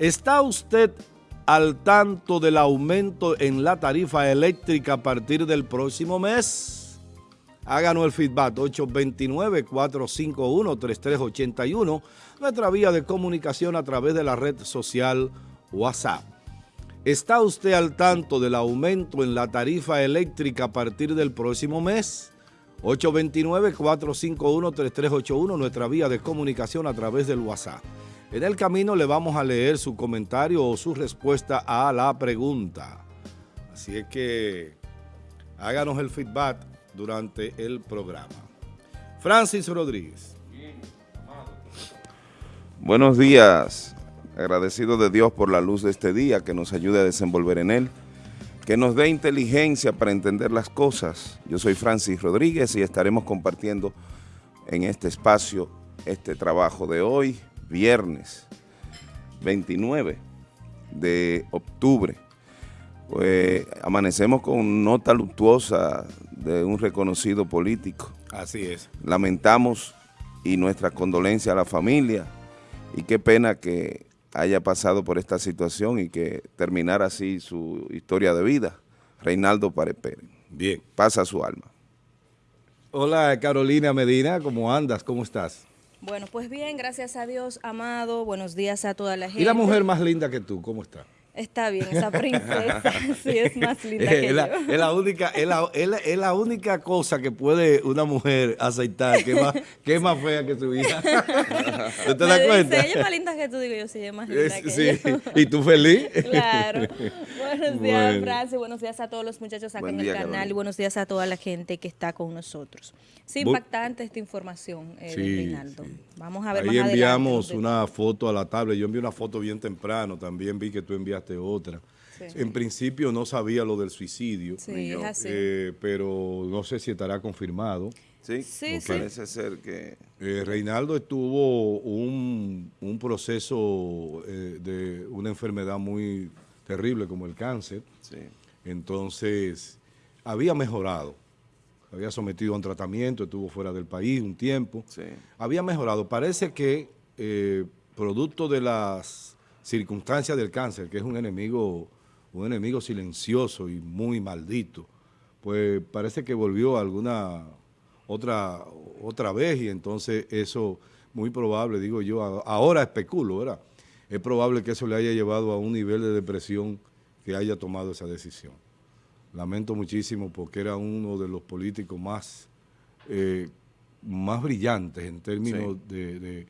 ¿Está usted al tanto del aumento en la tarifa eléctrica a partir del próximo mes? Háganos el feedback 829-451-3381, nuestra vía de comunicación a través de la red social WhatsApp. ¿Está usted al tanto del aumento en la tarifa eléctrica a partir del próximo mes? 829-451-3381, nuestra vía de comunicación a través del WhatsApp. En el camino le vamos a leer su comentario o su respuesta a la pregunta. Así es que háganos el feedback durante el programa. Francis Rodríguez. Buenos días, agradecido de Dios por la luz de este día que nos ayude a desenvolver en él, que nos dé inteligencia para entender las cosas. Yo soy Francis Rodríguez y estaremos compartiendo en este espacio este trabajo de hoy, viernes 29 de octubre. Pues amanecemos con nota luctuosa de un reconocido político. Así es. Lamentamos y nuestra condolencia a la familia y qué pena que haya pasado por esta situación y que terminara así su historia de vida. Reinaldo Párez Bien. Pasa su alma. Hola Carolina Medina, ¿cómo andas? ¿Cómo estás? Bueno, pues bien, gracias a Dios, amado. Buenos días a toda la gente. ¿Y la mujer más linda que tú? ¿Cómo está? Está bien, esa princesa sí es más linda que la, yo. Es la, única, es, la, es, la, única cosa que puede una mujer aceitar, que es más, que es más fea que su hija. ¿Tú te das cuenta? ella es más linda que tú, digo yo, sí, ella es más linda es, que sí. yo. ¿Y tú feliz? Claro. Buenos días, bueno. Francis. Buenos días a todos los muchachos acá Buen en el canal Carolina. y buenos días a toda la gente que está con nosotros. Sí, impactante esta información, eh, sí, Reinaldo. Sí. Vamos a ver Ahí más adelante. enviamos una foto a la tablet. Yo envié una foto bien temprano, también vi que tú enviaste otra. Sí. En principio no sabía lo del suicidio, sí, es así. Eh, pero no sé si estará confirmado. Sí, sí, okay. parece ser que... Eh, Reinaldo estuvo un, un proceso eh, de una enfermedad muy terrible como el cáncer. Sí. Entonces, había mejorado. Había sometido a un tratamiento, estuvo fuera del país un tiempo. Sí. Había mejorado. Parece que, eh, producto de las circunstancias del cáncer, que es un enemigo un enemigo silencioso y muy maldito, pues parece que volvió alguna otra, otra vez y entonces eso, muy probable, digo yo, ahora especulo, ¿verdad? Es probable que eso le haya llevado a un nivel de depresión que haya tomado esa decisión. Lamento muchísimo porque era uno de los políticos más, eh, más brillantes en términos sí. de, de,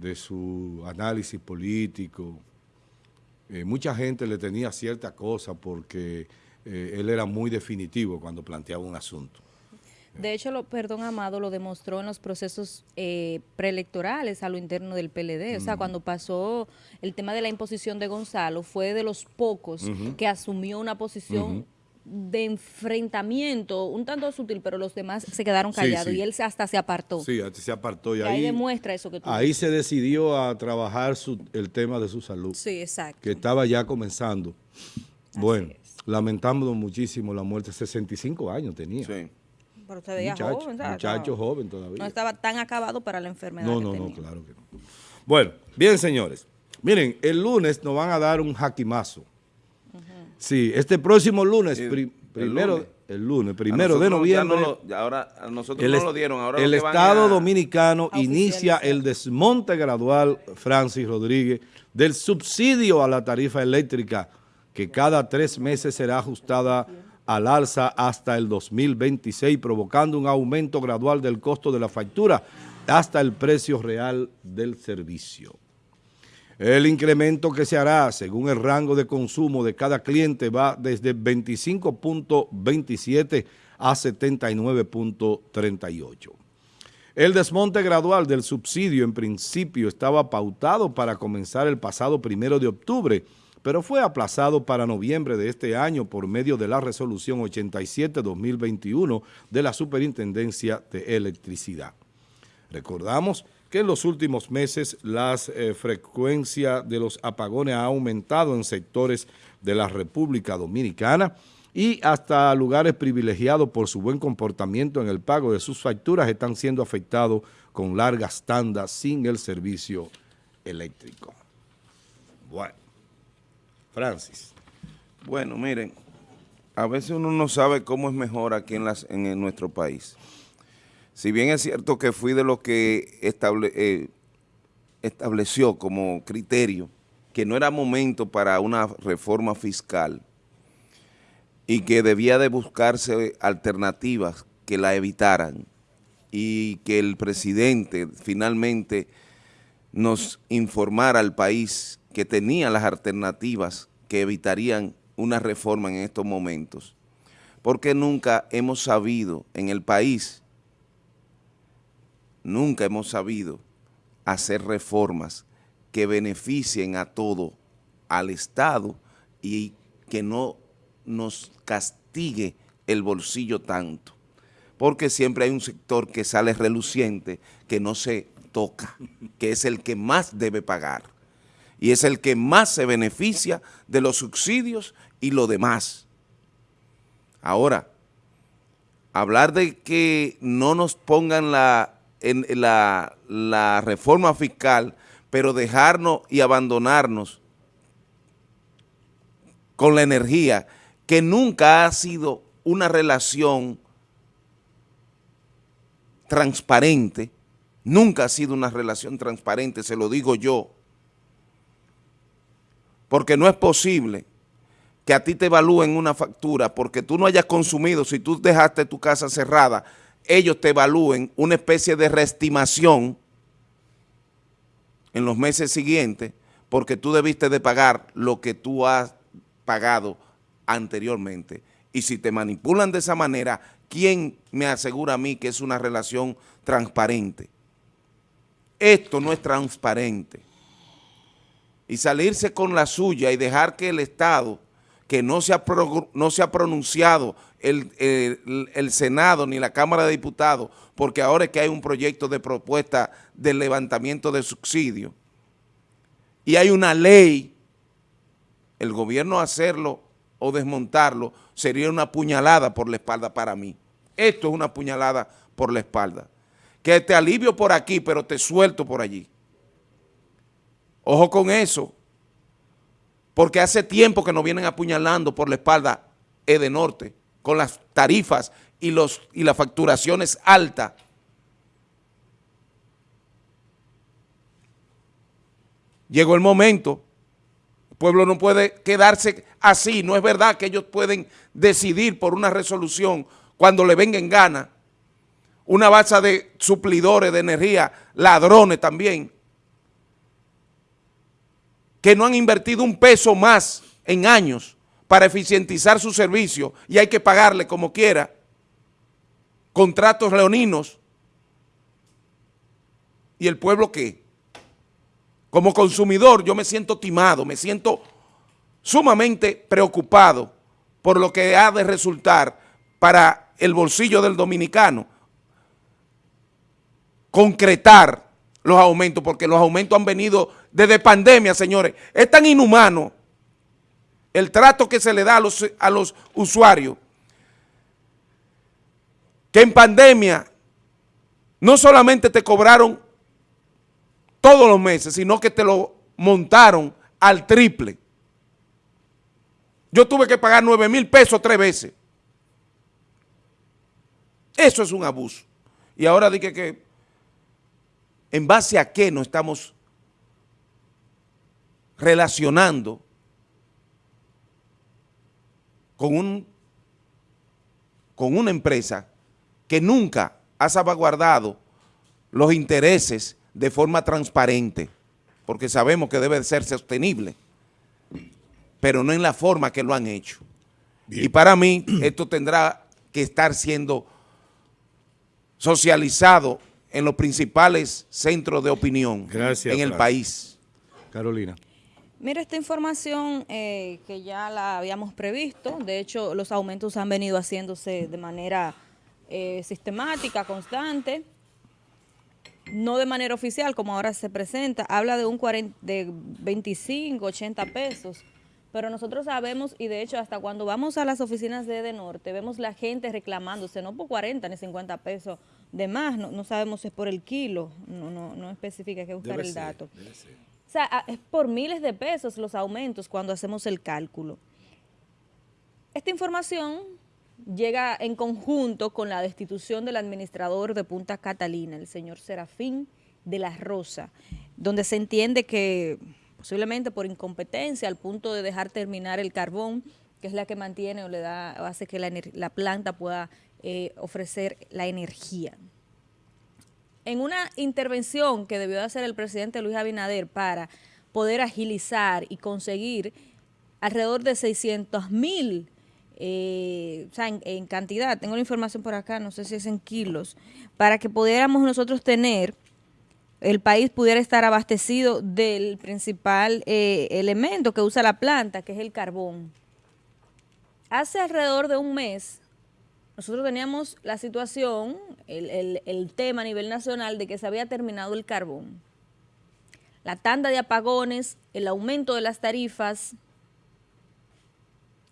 de su análisis político, eh, mucha gente le tenía cierta cosa porque eh, él era muy definitivo cuando planteaba un asunto. De hecho, lo, perdón, Amado, lo demostró en los procesos eh, preelectorales a lo interno del PLD. O sea, cuando pasó el tema de la imposición de Gonzalo, fue de los pocos Uh -huh. que asumió una posición. De enfrentamiento, un tanto sutil, pero los demás se quedaron callados sí. y él hasta se apartó. Sí, se apartó y Y ahí ahí, demuestra eso que tú ahí dices. se decidió a trabajar su- el tema de su salud, Sí, exacto. que estaba ya comenzando. Bueno, lamentamos muchísimo la muerte, 65 años tenía. Sí. Pero usted veía Muchacho, joven, ¿sabes? muchacho No- joven todavía. No estaba tan acabado para la enfermedad No, que no, no, tenía. claro que no. Bueno, bien, señores. Miren, el lunes nos van a dar un jaquimazo. Sí, este próximo lunes, pri- el primero, lunes. el lunes, primero de noviembre, no lo- ya ahora a nosotros el, no lo dieron. Ahora el Estado a- Dominicano a inicia el desmonte gradual, Francis Rodríguez, del subsidio a la tarifa eléctrica, que cada tres meses será ajustada al alza hasta el 2026, provocando un aumento gradual del costo de la factura hasta el precio real del servicio. El incremento que se hará según el rango de consumo de cada cliente va desde 25.27 a 79.38. El desmonte gradual del subsidio en principio estaba pautado para comenzar el pasado primero de octubre, pero fue aplazado para noviembre de este año por medio de la resolución 87-2021 de la Superintendencia de Electricidad. Recordamos que en los últimos meses la frecuencia de los apagones ha aumentado en sectores de la República Dominicana y hasta lugares privilegiados por su buen comportamiento en el pago de sus facturas están siendo afectados con largas tandas sin el servicio eléctrico. Bueno, Francis. Bueno, miren, a veces uno no sabe cómo es mejor aquí las, en, nuestro país. Si bien es cierto que fui de los que eh, estableció como criterio que no era momento para una reforma fiscal y que debía de buscarse alternativas que la evitaran y que el presidente finalmente nos informara al país que tenía las alternativas que evitarían una reforma en estos momentos. Porque nunca hemos sabido en el país, nunca hemos sabido hacer reformas que beneficien a todo, al Estado y que no nos castigue el bolsillo tanto. Porque siempre hay un sector que sale reluciente, que no se toca, que es el que más debe pagar y es el que más se beneficia de los subsidios y lo demás. Ahora, hablar de que no nos pongan la, en, la, la reforma fiscal, pero dejarnos y abandonarnos con la energía, que nunca ha sido una relación transparente, nunca ha sido una relación transparente, se lo digo yo, porque no es posible que a ti te evalúen una factura porque tú no hayas consumido, si tú dejaste tu casa cerrada, ellos te evalúen una especie de reestimación en los meses siguientes porque tú debiste de pagar lo que tú has pagado anteriormente. Y si te manipulan de esa manera, ¿quién me asegura a mí que es una relación transparente? Esto no es transparente. Y salirse con la suya y dejar que el Estado que no se ha, no se ha pronunciado el, el, Senado ni la Cámara de Diputados, porque ahora es que hay un proyecto de propuesta de levantamiento de subsidio y hay una ley, el gobierno hacerlo o desmontarlo sería una puñalada por la espalda para mí. Esto es una puñalada por la espalda. Que te alivio por aquí, pero te suelto por allí. Ojo con eso porque hace tiempo que nos vienen apuñalando por la espalda Edenorte, con las tarifas y, los, y las facturaciones altas. Llegó el momento, el pueblo no puede quedarse así, no es verdad que ellos pueden decidir por una resolución cuando le venga en gana, una base de suplidores de energía, ladrones también, que no han invertido un peso más en años para eficientizar su servicio y hay que pagarle como quiera, contratos leoninos, ¿y el pueblo qué? Como consumidor yo me siento timado, me siento sumamente preocupado por lo que ha de resultar para el bolsillo del dominicano concretar los aumentos, porque los aumentos han venido desde pandemia, señores. Es tan inhumano el trato que se le da a los, usuarios que en pandemia no solamente te cobraron todos los meses, sino que te lo montaron al triple. Yo tuve que pagar 9 mil pesos tres veces. Eso es un abuso. Y ahora dije que en base a qué nos estamos relacionando con, un, con una empresa que nunca ha salvaguardado los intereses de forma transparente, porque sabemos que debe ser sostenible, pero no en la forma que lo han hecho. Y para mí esto tendrá que estar siendo socializado en los principales centros de opinión en el país. Carolina. Mira, esta información eh, que ya la habíamos previsto, de hecho los aumentos han venido haciéndose de manera eh, sistemática, constante, no de manera oficial como ahora se presenta, habla de un 40, de 25, 80 pesos, pero nosotros sabemos, y de hecho hasta cuando vamos a las oficinas de de Norte, vemos la gente reclamándose, no por 40 ni 50 pesos de más, no, sabemos si es por el kilo, no, no, no especifica, hay que buscar el dato. O sea, es por miles de pesos los aumentos cuando hacemos el cálculo. Esta información llega en conjunto con la destitución del administrador de Punta Catalina, el señor Serafín de la Rosa, donde se entiende que posiblemente por incompetencia al punto de dejar terminar el carbón, que es la que mantiene o le da o hace que la, planta pueda eh, ofrecer la energía en una intervención que debió hacer el presidente Luis Abinader para poder agilizar y conseguir alrededor de 600 mil, eh, o sea, en, cantidad, tengo la información por acá, no sé si es en kilos, para que pudiéramos nosotros tener, el país pudiera estar abastecido del principal eh, elemento que usa la planta, que es el carbón. Hace alrededor de un mes, nosotros teníamos la situación, el, tema a nivel nacional de que se había terminado el carbón. La tanda de apagones, el aumento de las tarifas,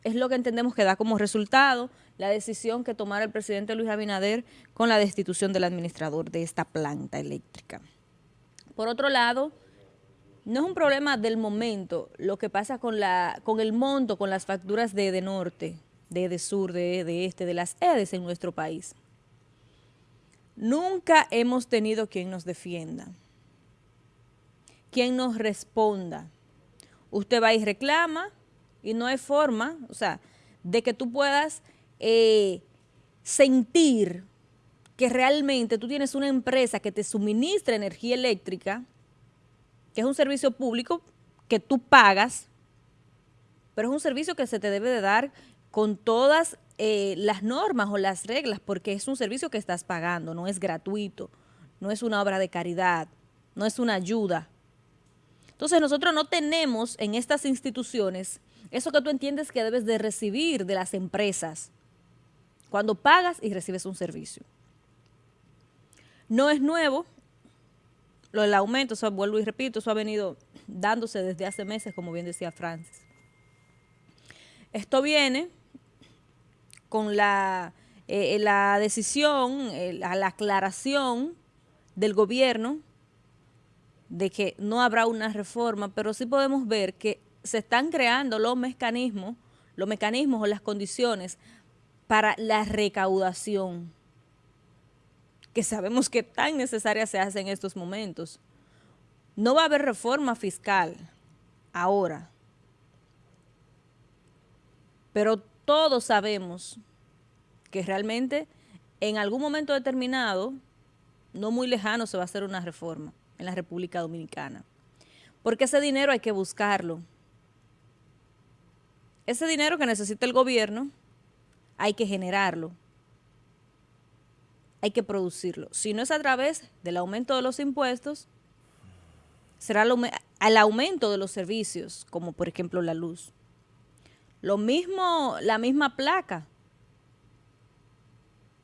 es lo que entendemos que da como resultado la decisión que tomara el presidente Luis Abinader con la destitución del administrador de esta planta eléctrica. Por otro lado, no es un problema del momento lo que pasa con, la, con el monto, con las facturas de, de Norte, de, de sur, de, de este, de las EDES en nuestro país. Nunca hemos tenido quien nos defienda, quien nos responda. Usted va y reclama y no hay forma, o sea, de que tú puedas eh, sentir que realmente tú tienes una empresa que te suministra energía eléctrica, que es un servicio público que tú pagas, pero es un servicio que se te debe de dar con todas eh, las normas o las reglas, porque es un servicio que estás pagando, no es gratuito, no es una obra de caridad, no es una ayuda. Entonces nosotros no tenemos en estas instituciones eso que tú entiendes que debes de recibir de las empresas cuando pagas y recibes un servicio. No es nuevo, lo del aumento, eso vuelvo y repito, eso ha venido dándose desde hace meses, como bien decía Francis. Esto viene con la, eh, la decisión, la aclaración del gobierno de que no habrá una reforma, pero sí podemos ver que se están creando los mecanismos, los mecanismos o las condiciones para la recaudación, que sabemos que tan necesaria se hace en estos momentos. No va a haber reforma fiscal ahora, pero todos sabemos que realmente en algún momento determinado, no muy lejano, se va a hacer una reforma en la República Dominicana. Porque ese dinero hay que buscarlo. Ese dinero que necesita el gobierno, hay que generarlo. Hay que producirlo. Si no es a través del aumento de los impuestos, será al aumento de los servicios, como por ejemplo la luz. Lo mismo, la misma placa.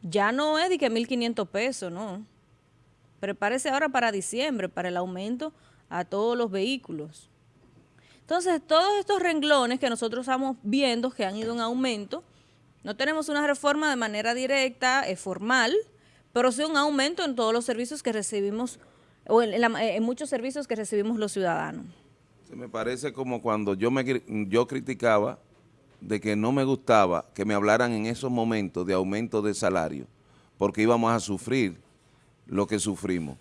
Ya no es de que 1.500 pesos, no. Prepárese ahora para diciembre, para el aumento a todos los vehículos. Entonces, todos estos renglones que nosotros estamos viendo que han ido en aumento, no tenemos una reforma de manera directa, es formal, pero sí un aumento en todos los servicios que recibimos, o en, en muchos servicios que recibimos los ciudadanos. Se me parece como cuando yo, me, yo criticaba de que no me gustaba que me hablaran en esos momentos de aumento de salario, porque íbamos a sufrir lo que sufrimos.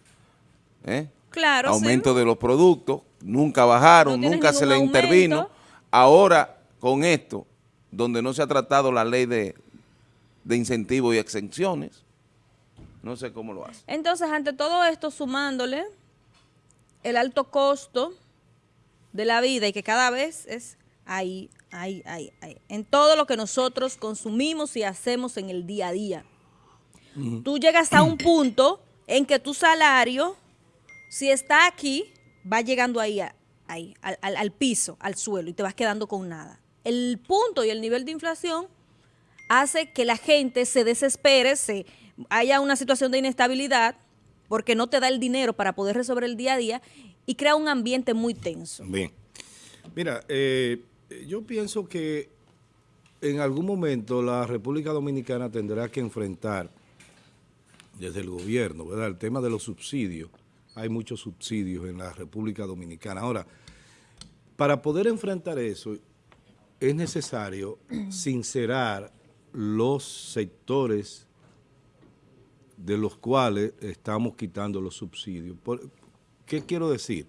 ¿eh? Claro, Aumento de los productos, nunca bajaron, nunca se le intervino. Ahora, con esto, donde no se ha tratado la ley de, de incentivos y exenciones, no sé cómo lo hace. Entonces, ante todo esto, sumándole el alto costo de la vida y que cada vez es ahí, ahí, ahí, ahí. En todo lo que nosotros consumimos y hacemos en el día a día. Tú llegas a un punto en que tu salario, si está aquí, va llegando ahí, ahí al, al, piso, al suelo, y te vas quedando con nada. El punto y el nivel de inflación hace que la gente se desespere, se haya una situación de inestabilidad, porque no te da el dinero para poder resolver el día a día, y crea un ambiente muy tenso. Bien. Mira, eh, yo pienso que en algún momento la República Dominicana tendrá que enfrentar desde el gobierno, ¿verdad? El tema de los subsidios hay muchos subsidios en la República Dominicana. Ahora, para poder enfrentar eso, es necesario sincerar los sectores de los cuales estamos quitando los subsidios. ¿Qué quiero decir?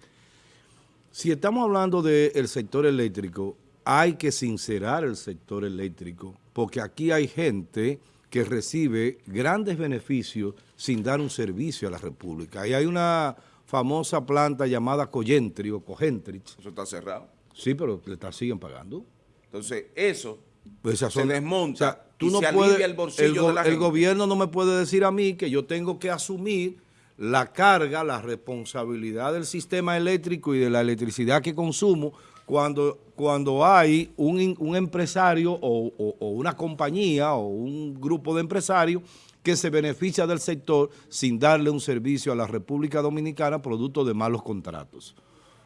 Si estamos hablando del sector eléctrico, hay que sincerar el sector eléctrico, porque aquí hay gente que recibe grandes beneficios sin dar un servicio a la República. Y hay una famosa planta llamada Coyentri o Cogentrich. Eso está cerrado. Sí, pero le siguen pagando. Entonces, eso pues se desmonta tú no puedes, el bolsillo de la El gobierno no me puede decir a mí que yo tengo que asumir la carga, la responsabilidad del sistema eléctrico y de la electricidad que consumo cuando, cuando hay un, un empresario o, o, una compañía o un grupo de empresarios que se beneficia del sector sin darle un servicio a la República Dominicana producto de malos contratos.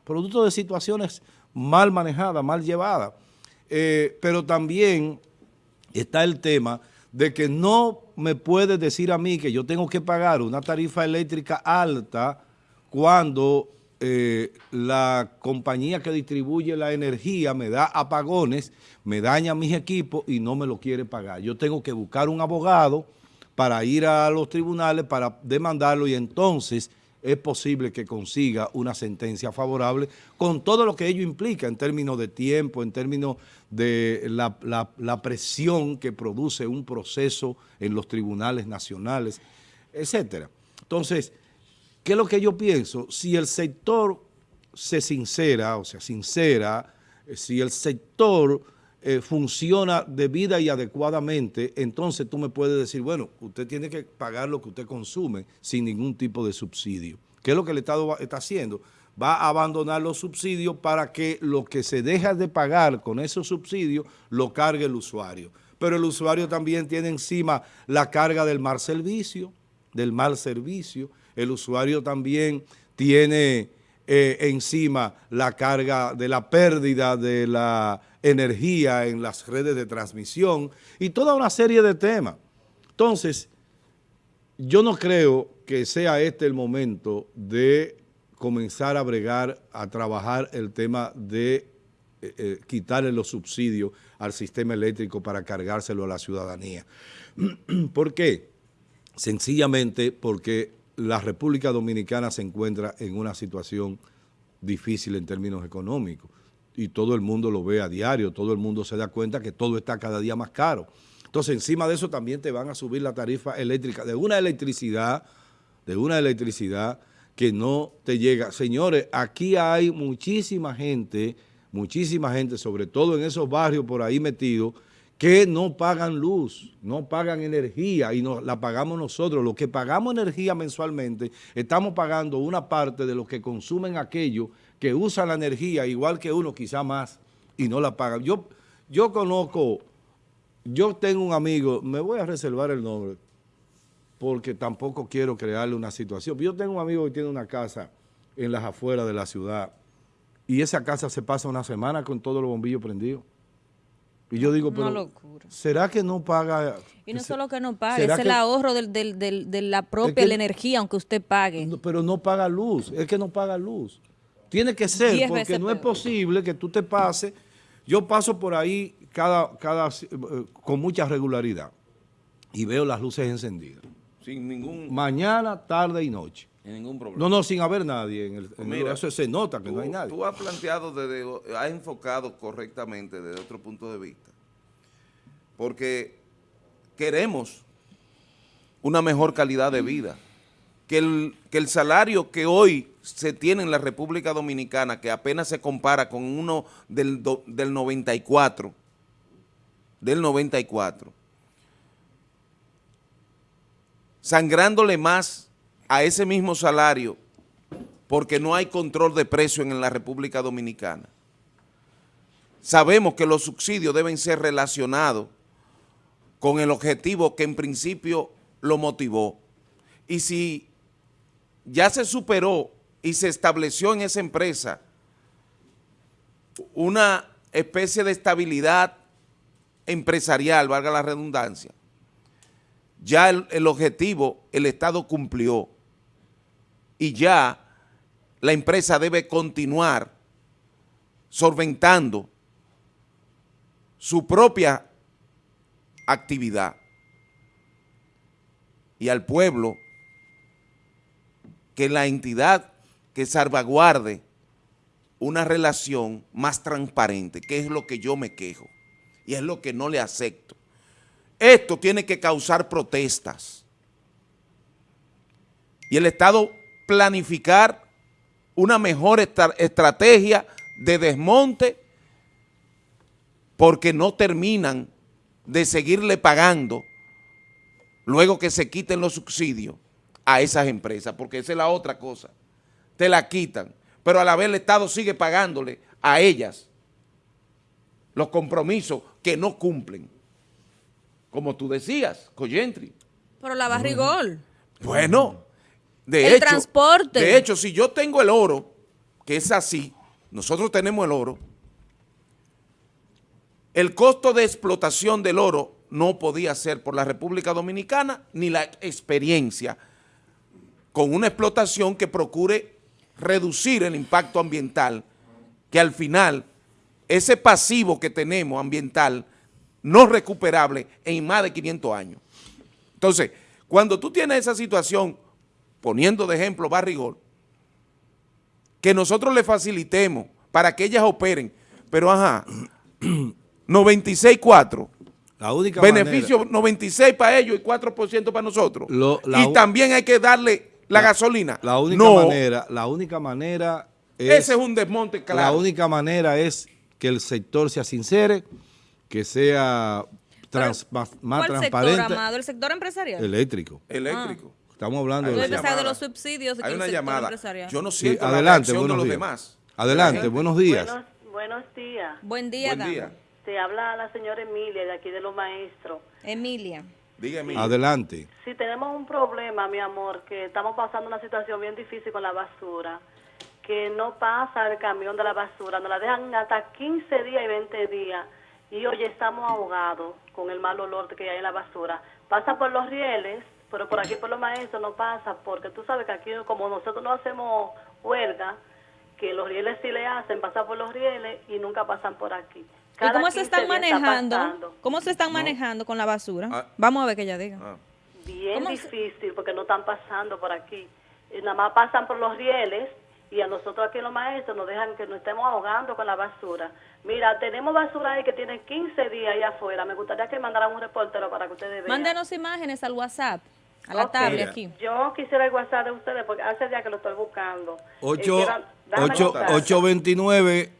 Producto de situaciones mal manejadas, mal llevadas. Eh, pero también está el tema de que no me puede decir a mí que yo tengo que pagar una tarifa eléctrica alta cuando eh, la compañía que distribuye la energía me da apagones, me daña mis equipos y no me lo quiere pagar. Yo tengo que buscar un abogado para ir a los tribunales para demandarlo y entonces es posible que consiga una sentencia favorable con todo lo que ello implica en términos de tiempo, en términos de la, presión que produce un proceso en los tribunales nacionales, etcétera. Entonces, ¿qué es lo que yo pienso? Si el sector se sincera, o sea, sincera, eh, si el sector eh, funciona debida y adecuadamente, entonces tú me puedes decir, bueno, usted tiene que pagar lo que usted consume sin ningún tipo de subsidio. ¿Qué es lo que el Estado está haciendo? Va a abandonar los subsidios para que lo que se deja de pagar con esos subsidios lo cargue el usuario. Pero el usuario también tiene encima la carga del mal servicio, del mal servicio. El usuario también tiene eh, encima la carga de la pérdida de la energía en las redes de transmisión y toda una serie de temas. Entonces, yo no creo que sea este el momento de comenzar a bregar, a trabajar el tema de eh, eh, quitarle los subsidios al sistema eléctrico para cargárselo a la ciudadanía. ¿Por qué? Sencillamente porque la República Dominicana se encuentra en una situación difícil en términos económicos y todo el mundo lo ve a diario, todo el mundo se da cuenta que todo está cada día más caro. Entonces, encima de eso también te van a subir la tarifa eléctrica de una electricidad, de una electricidad que no te llega. Señores, aquí hay muchísima gente, muchísima gente, sobre todo en esos barrios por ahí metidos, que no pagan luz, no pagan energía y la pagamos nosotros. Los que pagamos energía mensualmente, estamos pagando una parte de lo que consumen aquellos que usan la energía igual que uno, quizá más, y no la pagan. Yo, yo conozco, yo tengo un amigo, me voy a reservar el nombre, porque tampoco quiero crearle una situación. Yo tengo un amigo que tiene una casa en las afueras de la ciudad, y esa casa se pasa una semana con todos los bombillos prendidos. Y yo digo, pero ¿será que no paga? Y no solo que no paga, es el ahorro de la propia energía, aunque usted pague. pero no paga luz, es que no paga luz. Tiene que ser, porque no es posible que tú te pases. Yo paso por ahí cada, cada, eh, con mucha regularidad y veo las luces encendidas. Sin ningún... Mañana, tarde y noche. Ningún problema. No, no, sin haber nadie. En el, Mira, eso se nota que no hay nadie. Tú has planteado, desde, has enfocado correctamente desde otro punto de vista. Porque queremos una mejor calidad de vida. Que el, que el salario que hoy se tiene en la República Dominicana, que apenas se compara con uno del, del 94, del 94, sangrándole más a ese mismo salario porque no hay control de precio en la República Dominicana. Sabemos que los subsidios deben ser relacionados con el objetivo que en principio lo motivó. Y si ya se superó y se estableció en esa empresa una especie de estabilidad empresarial, valga la redundancia, ya el, objetivo el Estado cumplió y ya la empresa debe continuar solventando su propia actividad y al pueblo que la entidad que salvaguarde una relación más transparente, que es lo que yo me quejo y es lo que no le acepto. Esto tiene que causar protestas y el Estado planificar una mejor estrategia de desmonte porque no terminan de seguirle pagando luego que se quiten los subsidios a esas empresas, porque esa es la otra cosa. Te la quitan, pero a la vez el Estado sigue pagándole a ellas los compromisos que no cumplen. Como tú decías, Coyentri. Pero la barrigol. Bueno, de el hecho, transporte. De hecho, si yo tengo el oro, que es así, nosotros tenemos el oro, el costo de explotación del oro no podía ser por la República Dominicana ni la experiencia con una explotación que procure reducir el impacto ambiental, que al final ese pasivo que tenemos ambiental no recuperable en más de 500 años. Entonces, cuando tú tienes esa situación, poniendo de ejemplo Barrigol, que nosotros le facilitemos para que ellas operen, pero ajá, 96.4, la única beneficio 96 para ellos y 4% para nosotros. y también hay que darle la, gasolina. La única manera, la única manera es, Ese es un desmonte claro. La única manera es que el sector sea sincere, que sea trans, más, transparente. Sector, ¿El sector empresarial? Eléctrico. Eléctrico. Ah. Estamos hablando de, de los subsidios. Hay una llamada. Yo no siento adelante, de los demás. Adelante, buenos días. Buenos, días. Buen día, Buen día. Te habla la señora Emilia de aquí de los maestros. Emilia. Dígame. Adelante. Si tenemos un problema, mi amor, que estamos pasando una situación bien difícil con la basura, que no pasa el camión de la basura, nos la dejan hasta 15 días y 20 días, y hoy estamos ahogados con el mal olor que hay en la basura. Pasa por los rieles, pero por aquí por los maestros no pasa, porque tú sabes que aquí como nosotros no hacemos huelga, que los rieles sí le hacen, pasar por los rieles y nunca pasan por aquí. ¿Y cómo se están manejando? ¿Cómo se están manejando con la basura? Ah. Vamos a ver que ella diga. Ah. Bien difícil porque no están pasando por aquí. Y nada más pasan por los rieles y a nosotros aquí los maestros nos dejan que nos estemos ahogando con la basura. Mira, tenemos basura ahí que tiene 15 días allá afuera. Me gustaría que mandaran un reportero para que ustedes vean. Mándenos imágenes al WhatsApp. A la tablet aquí. Yo quisiera el WhatsApp de ustedes porque hace días que lo estoy buscando. 8, 8, 829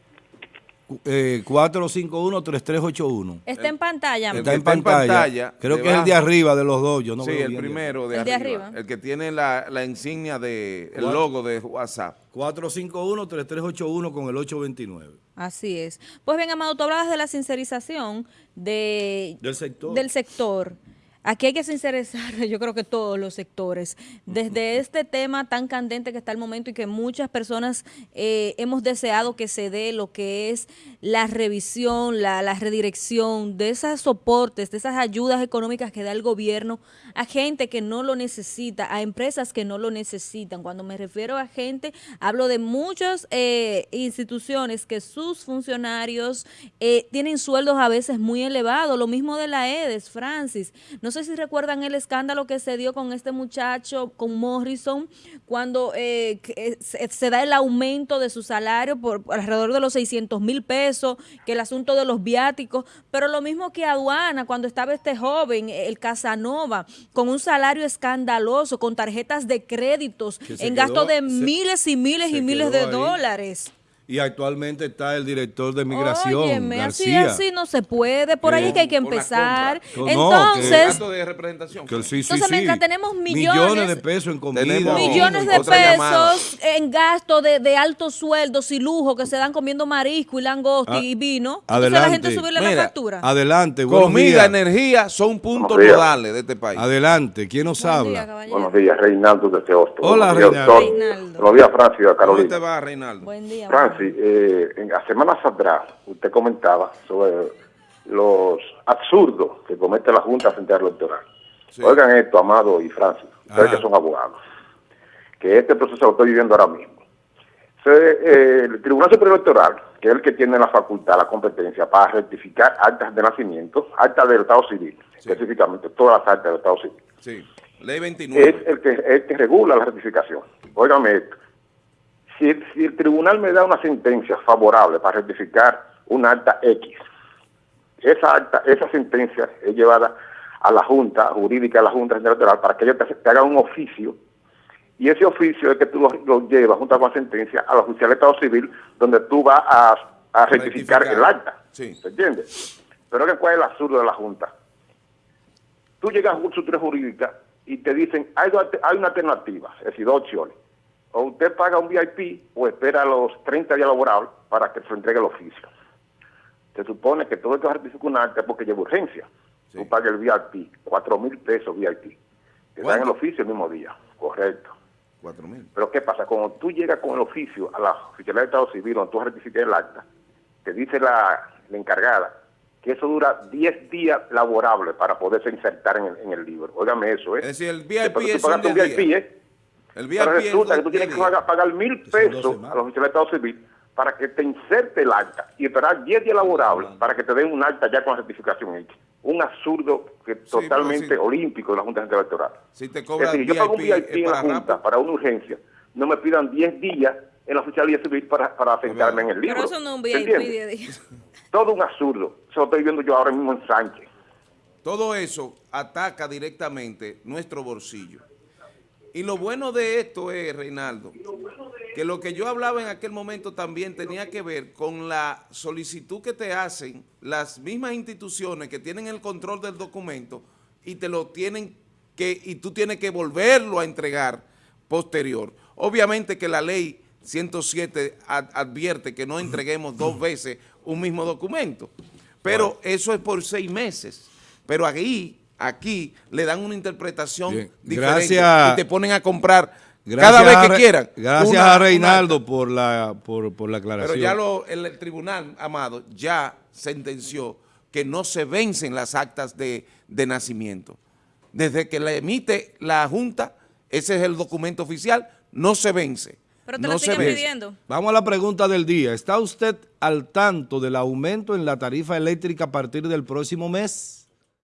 eh, 451-3381. Está en pantalla. Está, en, pantalla. Creo que es el de arriba de los dos. Yo no sí, el primero de, arriba, El que tiene la, la insignia de el logo de WhatsApp. 451-3381 con el 829. Así es. Pues bien, Amado, tú hablabas de la sincerización de, del sector. Del sector. Aquí hay que sincerizar, yo creo que todos los sectores, desde este tema tan candente que está el momento y que muchas personas eh, hemos deseado que se dé lo que es la revisión, la, la, redirección de esos soportes, de esas ayudas económicas que da el gobierno a gente que no lo necesita, a empresas que no lo necesitan. Cuando me refiero a gente, hablo de muchas eh, instituciones que sus funcionarios eh, tienen sueldos a veces muy elevados, lo mismo de la EDES, Francis, no sé si recuerdan el escándalo que se dio con este muchacho, con Morrison, cuando eh, eh, se, da el aumento de su salario por alrededor de los 600 mil pesos, que el asunto de los viáticos, pero lo mismo que aduana, cuando estaba este joven, el Casanova, con un salario escandaloso, con tarjetas de créditos, en gasto de miles y miles y miles de dólares y actualmente está el director de migración, Óyeme, así, así no se puede, por ahí es que hay que empezar. entonces, de representación. entonces mientras tenemos millones, de pesos en comida. Millones de pesos en gasto de, de, altos sueldos y lujo que se dan comiendo marisco y langosta ah, y vino. Entonces la gente subirle la factura. Adelante, Comida, energía son puntos nodales de este país. Adelante, ¿quién nos habla? Buenos días, Reinaldo de Teosto. Hola, Reinaldo. Buenos días, Francis, Carolina. ¿Cómo te va, Reinaldo? Buen día. Sí, eh, en las semanas atrás usted comentaba sobre los absurdos que comete la Junta Central Electoral. Oigan esto, Amado y Francis, ustedes que son abogados, que este proceso lo estoy viviendo ahora mismo. Entonces, eh, el Tribunal Superior Electoral, que es el que tiene la facultad, la competencia para rectificar actas de nacimiento, actas del Estado Civil, específicamente todas las actas del Estado Civil, Sí. Ley 29. es el que, el que regula la rectificación. Óigame esto. Si el, si el tribunal me da una sentencia favorable para rectificar un acta X, esa acta, esa sentencia es llevada a la Junta Jurídica de la Junta Electoral para que ellos te, te hagan un oficio y ese oficio es que tú lo, lo llevas junto con la sentencia a la oficial de Estado Civil donde tú vas a, a rectificar, Rectificar. el acta. Sí. ¿Se entiende? Pero que cuál es el absurdo de la Junta. Tú llegas a un consultoría jurídica y te dicen, hay, hay una alternativa, es decir, dos opciones. O usted paga un VIP o espera los 30 días laborables para que se entregue el oficio. Se supone que todo acta es porque lleva urgencia. Sí. Tú pagas el VIP, 4 mil pesos VIP. Te dan el oficio el mismo día. Correcto. 4 mil. Pero ¿qué pasa? Cuando tú llegas con el oficio a la oficialidad de Estado Civil, donde tú rectificas el acta, te dice la, la encargada que eso dura 10 días laborables para poderse insertar en el, en el libro. Óigame eso, ¿eh? Es decir, el VIP Después es tú un VIP. ¿eh? El VIP Pero es resulta que tú tienes que pagar, pagar mil pesos a la oficialidad de Estado Civil para que te inserte el acta y esperar 10 días laborables para que te den un acta ya con la certificación hecha. Un absurdo que pero totalmente sí. olímpico de la Junta Central Electoral. Si te Es cobran decir, yo pago un VIP, VIP es en la Junta rápido. para una urgencia, no me pidan 10 días en la oficialía civil para, para sentarme en el libro. Pero eso no es un ¿Se VIP de. Todo un absurdo. Eso lo estoy viendo yo ahora mismo en Sánchez. Todo eso ataca directamente nuestro bolsillo. Y lo bueno de esto es, Reinaldo, que lo que yo hablaba en aquel momento también tenía que ver con la solicitud que te hacen las mismas instituciones que tienen el control del documento y te lo tienen que, y tú tienes que volverlo a entregar posterior. Obviamente que la ley 107 ad- advierte que no entreguemos dos veces un mismo documento, pero eso es por seis meses. Pero aquí, aquí le dan una interpretación Bien. diferente Gracias. y te ponen a comprar Gracias cada vez que quieran. Gracias una- a Reinaldo por la, por, por la aclaración. Pero ya lo, el, el tribunal, Amado, ya sentenció que no se vencen las actas de, de nacimiento. Desde que la emite la Junta, ese es el documento oficial, no se vence. Pero te no lo siguen pidiendo. Vamos a la pregunta del día. ¿Está usted al tanto del aumento en la tarifa eléctrica a partir del próximo mes?